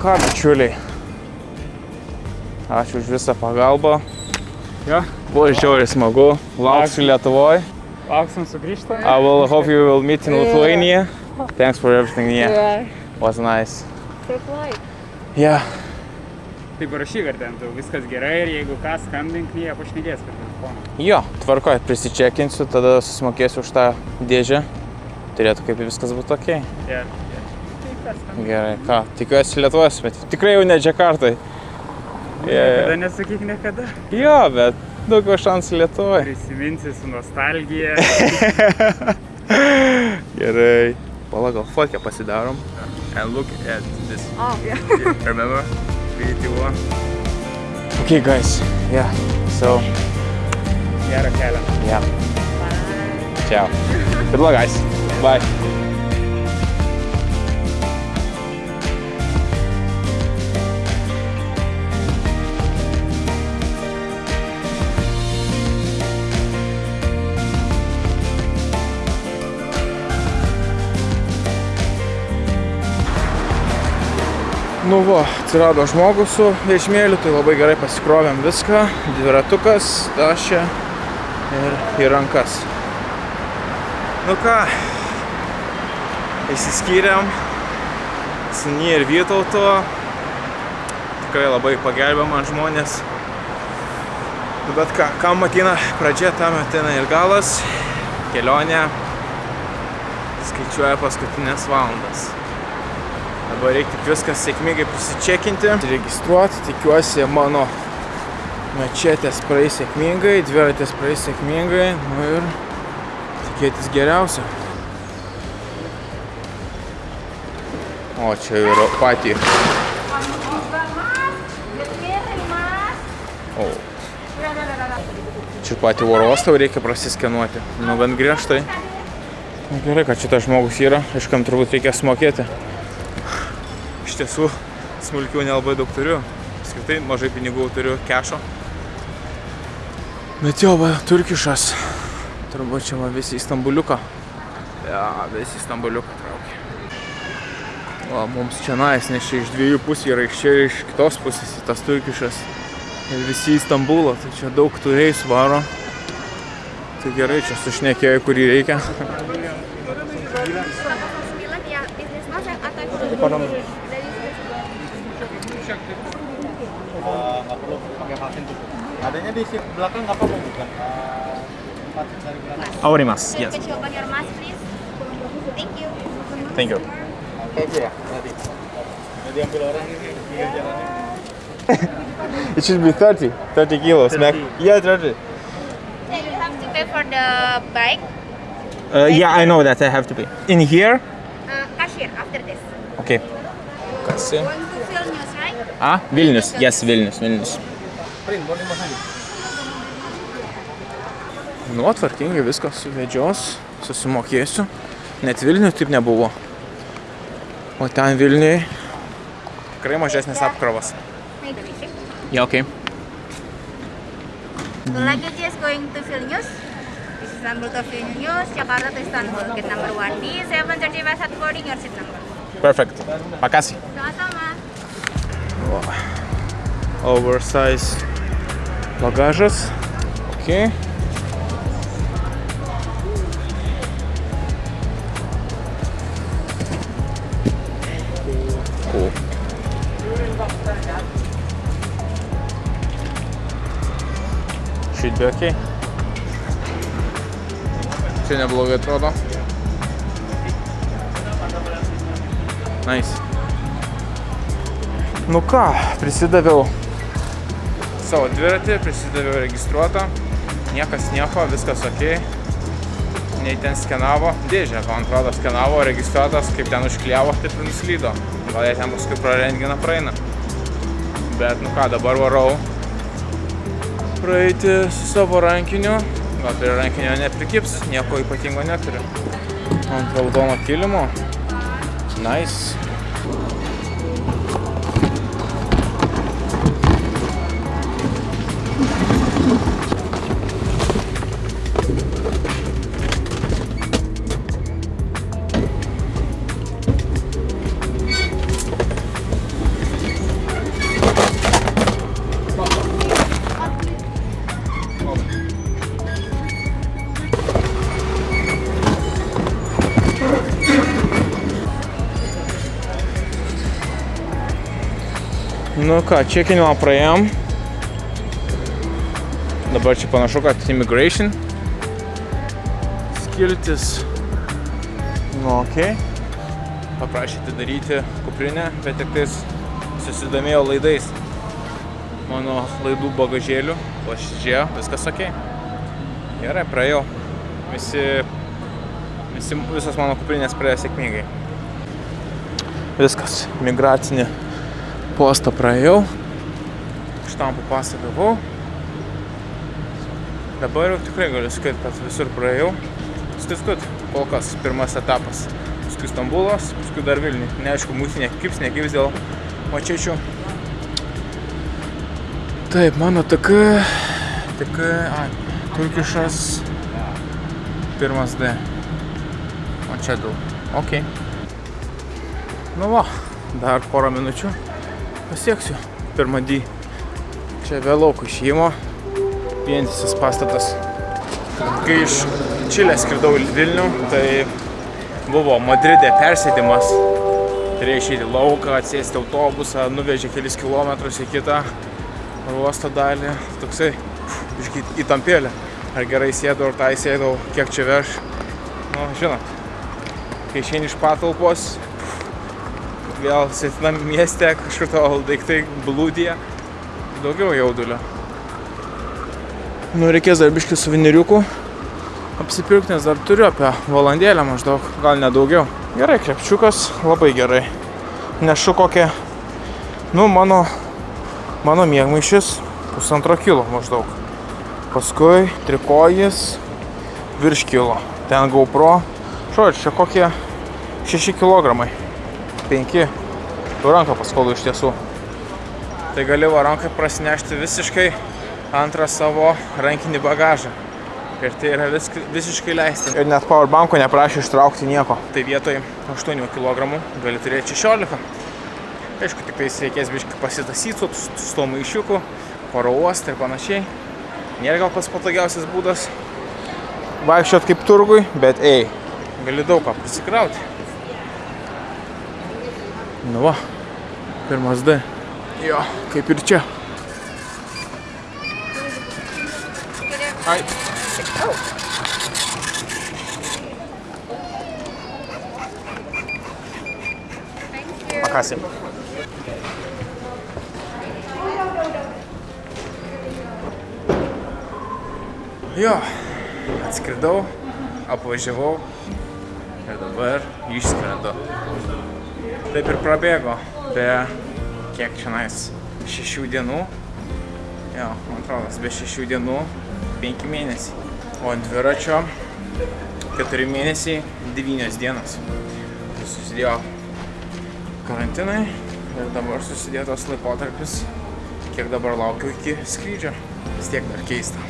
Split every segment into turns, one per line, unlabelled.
Ką, bičiuliai. Ačiū už visą pagalbą.
Jo,
Buvo žiauriai smagu. Lauksiu Lietuvoje.
lauksim sugrįžtame.
I will hope you will meet in Lithuania. Thanks for everything. Yeah,
Yeah.
was nice.
Safe flight.
Yeah.
Tai parašyk, ar ten tau viskas gerai ir jeigu ką skambink, jie pašnekės per telefoną.
Jo, tvarkoj, prisičekinsiu, tada susimokėsiu už tą dėžę. Turėtų kaip viskas būtų ok.
Yeah,
Gerai, ką, tikiuosi Lietuvos, bet tikrai jau ne Džakartai.
Niekada nesakyk niekada.
Jo, bet daugiau šansų Lietuvoje.
Prisiminsi su nostalgija.
Gerai. Pala, gal fotkę pasidarom. And look at this.
Oh, yeah.
Remember? VT1. Okay, guys. Yeah. So,
Gerą kelią.
yeah. Ciao. Good luck, guys. Bye. Nu va, atsirado žmogus su vežimėliu, tai labai gerai pasikrovėm viską. Dviratukas, tašė ir į rankas. Nu ką, išsiskyrėm su Ny ir Vytautu. Tikrai labai pagelbė man žmonės. Nu, bet ką, kam ateina pradžia, tam ateina ir galas. Kelionė skaičiuoja paskutinės valandas. Dabar reikia tik viskas sėkmingai prisičekinti, registruoti. Tikiuosi mano mečetės praeis sėkmingai, dviratės praeis sėkmingai. Nu ir tikėtis geriausio. O čia yra patį. O. Čia patį oro uostą reikia prasiskenuoti. Nu bent griežtai. Nu, gerai, kad šitas žmogus yra, iškam turbūt reikia sumokėti. Iš tiesų, smulkių nelabai daug turiu. Apskritai mažai pinigų turiu kešo. Bet jo, va, turkišas. Turbūt čia va visi į Stambuliuką. Ja, visi į Stambuliuką traukia. O, mums čia nais, nes čia iš dviejų pusių yra iš čia ir iš kitos pusės į tas turkišas. Ir visi į Stambulą, tai čia daug tų reisų varo. Tai gerai, čia sušnekėjo, kurį reikia.
Sembilan ya bisnis mas yang atau dari
nggak perlu pakai vaksin tuh. Adanya di seat belakang nggak apa-apa bukan? Vaksin dari belakang.
Aurimas,
Could you open your mask please? Thank you.
Thank you.
Oke aja ya nanti. Jadi ambil orang ini pinggir jalannya.
It should be 30, 30 kilos. Mac.
30.
Yeah, 30.
So you have to pay for the bike,
Uh, yeah, I know that I have to pay. In here?
uh, cashier after this.
Okay. Kasi.
To Vilnius.
Yes, Vilnius, Vilnius. Nu, tvarkingai viską suvedžios, susimokėsiu. Net Vilniui taip nebuvo. O ten Vilniui tikrai mažesnis apkrovas.
A.
Yeah, okay.
The luggage is going to Vilnius. This is Istanbul to Vilnius, Jakarta to Istanbul. Gate number one. D730 by start boarding your seat number.
Perfect. Makasih.
Sama-sama.
Oversize bagažas. Okay. Cool. Should be okay. Čia neblogai atrodo. Nice. Nu ką, prisidaviau savo dviratį, prisidaviau registruotą, niekas nieko, viskas ok. Nei ten skenavo, dėžę, man atrodo, skenavo, registruotas, kaip ten užkliavo, taip ir nuslydo. Gal jie ten paskui pro renginą praeina. Bet nu ką, dabar varau praeiti su savo rankiniu. Gal prie rankinio neprikips, nieko ypatingo neturiu. Ant raudono kilimo. Nice. Nu ką, čekinimą praėjom. Dabar čia panašu, kad immigration. Skiltis. Nu, okei. Okay. Paprašė atidaryti kuprinę, bet tik tais susidomėjo laidais. Mano laidų bagažėlių. Pasižiūrėjo, viskas okei. Okay. Gerai, praėjau. Visi, visi, visos mano kuprinės praėjo sėkmingai. Viskas, migracinį postą praėjau. Štampų pasą gavau. Dabar jau tikrai galiu sakyti, kad visur praėjau. Skaiskut, kol kas pirmas etapas. Paskui Stambulas, paskui dar Vilniui. Neaišku, mūsų nekips, nekips dėl mačečių. Taip, mano TK, TK, a, Turkišas, pirmas D. O čia du. Ok. Nu va, dar porą minučių pasieksiu pirmą D. Čia vėlauk išėjimo, vientisas pastatas. Kai iš Čilės skridau į Vilnių, tai buvo Madride persėdimas. Turėjau išeiti į lauką, atsėsti autobusą, nuvežė kelis kilometrus į kitą uosto dalį. Toksai biškai įtampėlė. Ar gerai sėdau, ar tai sėdau, kiek čia veš. Nu, žinot, kai išeini iš patalpos, vėl sėtinam mieste, kažkur tavo daiktai blūdėje, daugiau jaudulio. Nu, reikės dar biškį suveniriukų apsipirkti, nes dar turiu apie valandėlę maždaug, gal nedaugiau. Gerai, krepčiukas, labai gerai. Nešu kokią, nu, mano, mano mėgmaišis pusantro kilo maždaug. Paskui trikojis virš kilo. Ten GoPro, žodžiu, čia kokie 6 kg. 5. Tu ranką paskolu iš tiesų. Tai gali va rankai prasinešti visiškai antrą savo rankinį bagažą. Ir tai yra vis, visiškai leisti. Ir net powerbanko neprašė ištraukti nieko. Tai vietoj 8 kg gali turėti 16. Aišku, tik tais reikės biškai pasitasyti su, to maišiuku, paro uostą ir panašiai. Nėra gal pas patogiausias būdas vaikščiot kaip turgui, bet ei, gali daug ką prisikrauti. Nu va, pirmas D. Jo, kaip ir čia. Ai. Makasih. Jo, atskridau, apvažiavau ir dabar išskrendu. Taip ir prabėgo be kiek šiandien šešių dienų. Jo, man atrodo, be šešių dienų penki mėnesiai. O ant dviračio keturi mėnesiai, devynios dienos. Susidėjo karantinai ir dabar susidėjo tos laikotarpis, kiek dabar laukiu iki skrydžio. Vis tiek dar keista.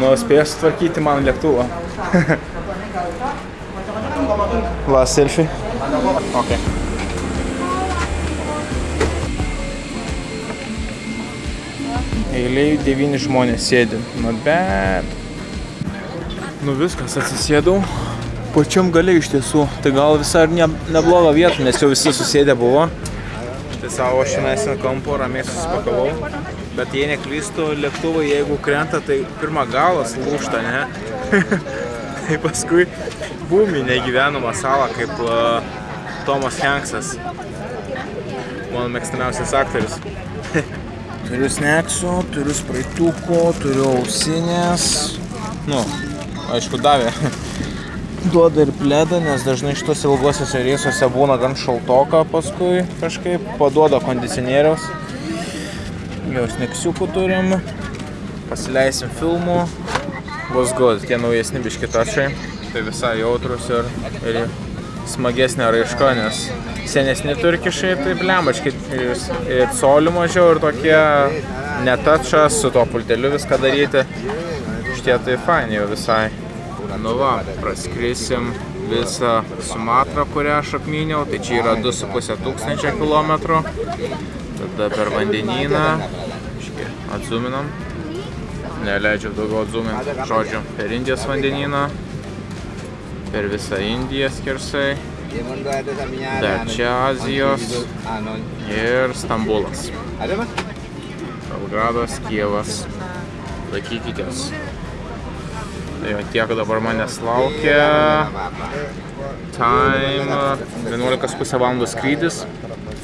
Nu, spėjau sutvarkyti man lėktuvą. La, selfie. Ok. Eiliai devyni žmonės sėdi. Not bad. Nu viskas, atsisėdau. Pačiam gale iš tiesų. Tai gal visai ir ne, nebloga vieta, nes jau visi susėdę buvo. Tai savo šiandien ant kampo ramiai susipakavau. Bet jei neklystu, lėktuvai jeigu krenta, tai pirmą galas lūšta, ne? tai paskui būmi negyvenamą salą kaip uh, Tomas Hanksas. Mano mėgstamiausias aktorius. turiu sneksų, turiu spraituko, turiu ausinės. Nu, aišku, davė. Duoda ir pledą, nes dažnai šitos ilgosiuose reisuose būna gan šaltoka paskui kažkaip. Paduoda kondicionieriaus. Jau sneksiukų turim. Pasileisim filmų. Bus good, tie naujesni biškitašai. Tai visai jautrus ir, ir smagesnė raiška, nes senesni turkišai, tai blembačkai ir, ir colių mažiau ir tokie netačas su to pulteliu viską daryti. Šitie tai faini jau visai. Nu va, praskrisim visą Sumatrą, kurią aš apmyniau, tai čia yra 2,5 tūkstančio kilometrų. Tada per vandenyną, atzuminam, neleidžiu daugiau atzuminti, žodžiu, per Indijos vandenyną, per visą Indiją skersai. Dar čia Azijos ir Stambulas. Belgradas, Kievas. Laikykitės. Tai va tiek dabar manęs laukia. Time 11,5 valandų skrydis.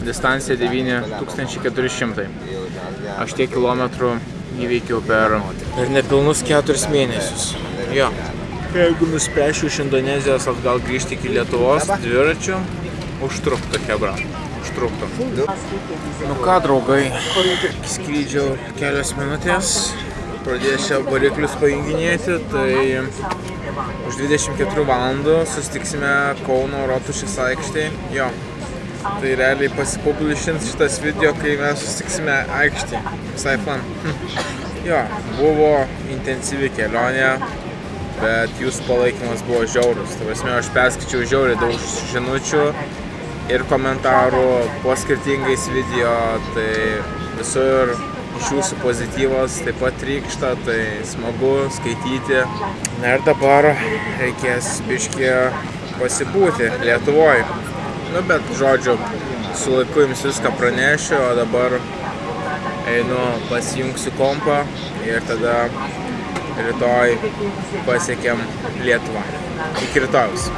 Distancija 9400. Aš tiek kilometrų įveikiau per, per nepilnus keturis mėnesius. Jo. Jeigu nuspręšiu iš Indonezijos atgal grįžti iki Lietuvos dviračiu, užtruktų hebra. Užtruktų. Nu ką, draugai, skrydžio kelios minutės. Pradėsiu variklius pajunginėti, tai už 24 valandų susitiksime Kauno Rotušės aikštėje. Jo. Tai realiai pasipublišins šitas video, kai mes susitiksime aikštėje. Visai fun. Jo, buvo intensyvi kelionė, bet jūsų palaikymas buvo žiaurus. Tai prasme, aš perskaičiau žiauriai daug žinučių ir komentarų po skirtingais video, tai visur iš jūsų pozityvas taip pat trykšta, tai smagu skaityti. Na ir dabar reikės biškį pasibūti Lietuvoje. Nu, bet žodžiu, su laiku jums viską pranešiu, o dabar einu pasijungsiu kompą ir tada rytoj pasiekėm Lietuvą. Iki rytojus.